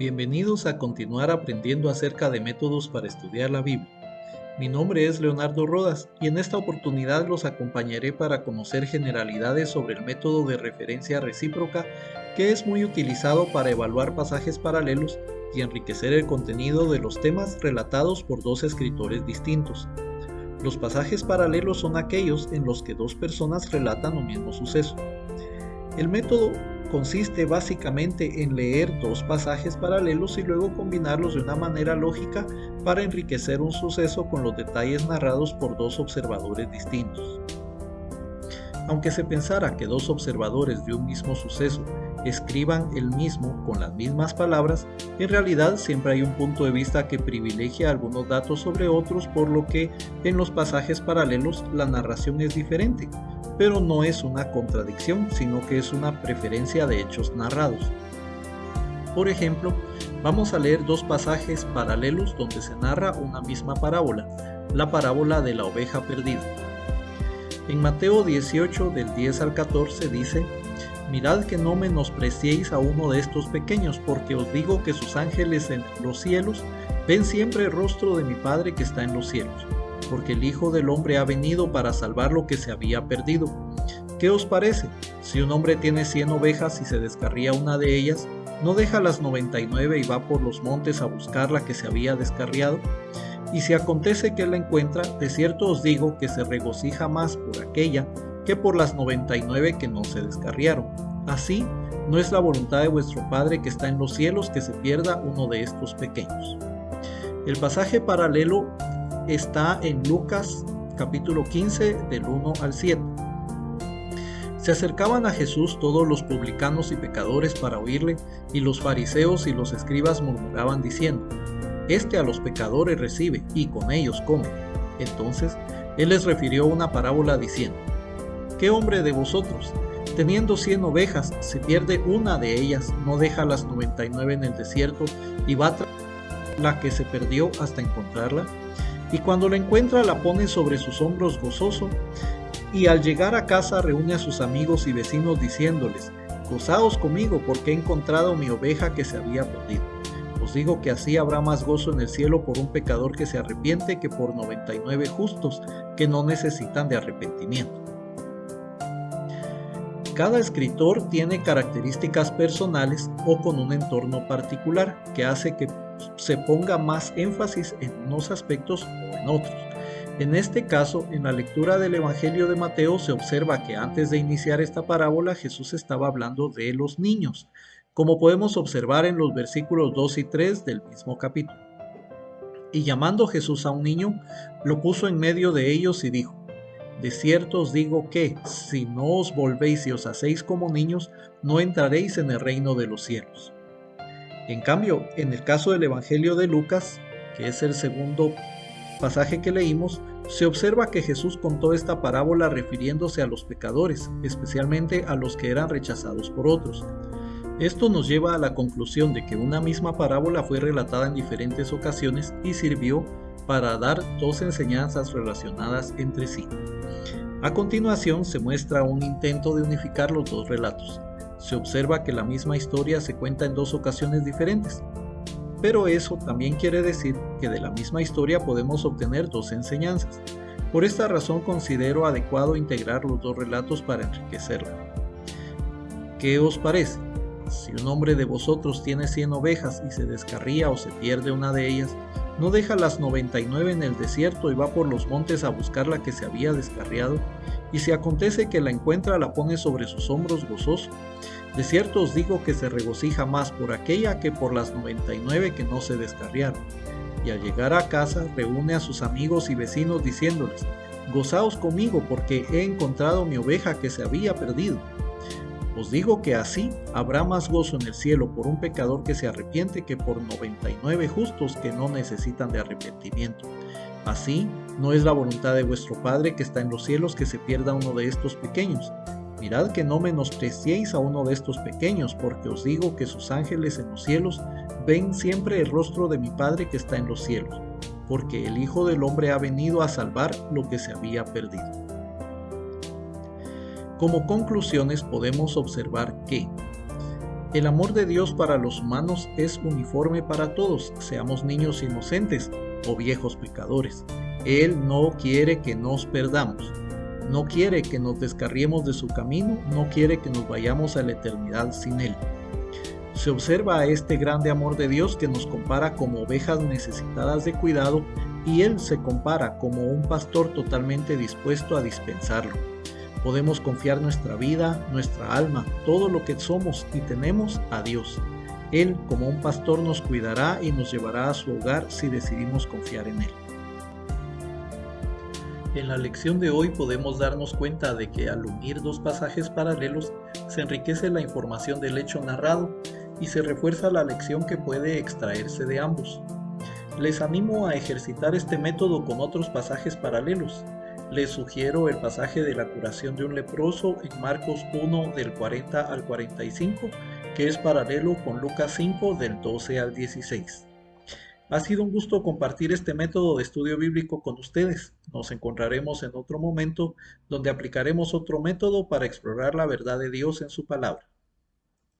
Bienvenidos a continuar aprendiendo acerca de métodos para estudiar la Biblia. Mi nombre es Leonardo Rodas y en esta oportunidad los acompañaré para conocer generalidades sobre el método de referencia recíproca que es muy utilizado para evaluar pasajes paralelos y enriquecer el contenido de los temas relatados por dos escritores distintos. Los pasajes paralelos son aquellos en los que dos personas relatan un mismo suceso. El método consiste básicamente en leer dos pasajes paralelos y luego combinarlos de una manera lógica para enriquecer un suceso con los detalles narrados por dos observadores distintos. Aunque se pensara que dos observadores de un mismo suceso escriban el mismo con las mismas palabras, en realidad siempre hay un punto de vista que privilegia algunos datos sobre otros, por lo que en los pasajes paralelos la narración es diferente, pero no es una contradicción, sino que es una preferencia de hechos narrados. Por ejemplo, vamos a leer dos pasajes paralelos donde se narra una misma parábola, la parábola de la oveja perdida. En Mateo 18 del 10 al 14 dice, Mirad que no menospreciéis a uno de estos pequeños, porque os digo que sus ángeles en los cielos ven siempre el rostro de mi Padre que está en los cielos porque el Hijo del Hombre ha venido para salvar lo que se había perdido. ¿Qué os parece? Si un hombre tiene cien ovejas y se descarría una de ellas, ¿no deja las 99 y va por los montes a buscar la que se había descarriado? Y si acontece que la encuentra, de cierto os digo que se regocija más por aquella que por las 99 que no se descarriaron. Así, no es la voluntad de vuestro Padre que está en los cielos que se pierda uno de estos pequeños. El pasaje paralelo está en Lucas capítulo 15 del 1 al 7. Se acercaban a Jesús todos los publicanos y pecadores para oírle, y los fariseos y los escribas murmuraban diciendo, Este a los pecadores recibe, y con ellos come. Entonces él les refirió una parábola diciendo, ¿Qué hombre de vosotros, teniendo cien ovejas, se pierde una de ellas, no deja las noventa y nueve en el desierto, y va tras la que se perdió hasta encontrarla? y cuando la encuentra la pone sobre sus hombros gozoso, y al llegar a casa reúne a sus amigos y vecinos diciéndoles, Gozaos conmigo porque he encontrado mi oveja que se había perdido. Os digo que así habrá más gozo en el cielo por un pecador que se arrepiente que por 99 justos que no necesitan de arrepentimiento. Cada escritor tiene características personales o con un entorno particular que hace que se ponga más énfasis en unos aspectos o en otros. En este caso, en la lectura del Evangelio de Mateo se observa que antes de iniciar esta parábola Jesús estaba hablando de los niños, como podemos observar en los versículos 2 y 3 del mismo capítulo. Y llamando Jesús a un niño, lo puso en medio de ellos y dijo, De cierto os digo que, si no os volvéis y os hacéis como niños, no entraréis en el reino de los cielos. En cambio, en el caso del Evangelio de Lucas, que es el segundo pasaje que leímos, se observa que Jesús contó esta parábola refiriéndose a los pecadores, especialmente a los que eran rechazados por otros. Esto nos lleva a la conclusión de que una misma parábola fue relatada en diferentes ocasiones y sirvió para dar dos enseñanzas relacionadas entre sí. A continuación se muestra un intento de unificar los dos relatos se observa que la misma historia se cuenta en dos ocasiones diferentes. Pero eso también quiere decir que de la misma historia podemos obtener dos enseñanzas. Por esta razón considero adecuado integrar los dos relatos para enriquecerla. ¿Qué os parece? Si un hombre de vosotros tiene 100 ovejas y se descarría o se pierde una de ellas, ¿no deja las 99 en el desierto y va por los montes a buscar la que se había descarriado? Y si acontece que la encuentra, la pone sobre sus hombros gozoso. De cierto os digo que se regocija más por aquella que por las 99 que no se descarriaron. Y al llegar a casa reúne a sus amigos y vecinos diciéndoles, Gozaos conmigo porque he encontrado mi oveja que se había perdido. Os digo que así habrá más gozo en el cielo por un pecador que se arrepiente que por 99 justos que no necesitan de arrepentimiento. Así no es la voluntad de vuestro Padre que está en los cielos que se pierda uno de estos pequeños, Mirad que no menospreciéis a uno de estos pequeños, porque os digo que sus ángeles en los cielos ven siempre el rostro de mi Padre que está en los cielos, porque el Hijo del Hombre ha venido a salvar lo que se había perdido. Como conclusiones podemos observar que El amor de Dios para los humanos es uniforme para todos, seamos niños inocentes o viejos pecadores. Él no quiere que nos perdamos, no quiere que nos descarriemos de su camino, no quiere que nos vayamos a la eternidad sin Él. Se observa a este grande amor de Dios que nos compara como ovejas necesitadas de cuidado y Él se compara como un pastor totalmente dispuesto a dispensarlo. Podemos confiar nuestra vida, nuestra alma, todo lo que somos y tenemos a Dios. Él como un pastor nos cuidará y nos llevará a su hogar si decidimos confiar en Él. En la lección de hoy podemos darnos cuenta de que al unir dos pasajes paralelos se enriquece la información del hecho narrado y se refuerza la lección que puede extraerse de ambos. Les animo a ejercitar este método con otros pasajes paralelos. Les sugiero el pasaje de la curación de un leproso en Marcos 1 del 40 al 45, que es paralelo con Lucas 5 del 12 al 16. Ha sido un gusto compartir este método de estudio bíblico con ustedes. Nos encontraremos en otro momento donde aplicaremos otro método para explorar la verdad de Dios en su palabra.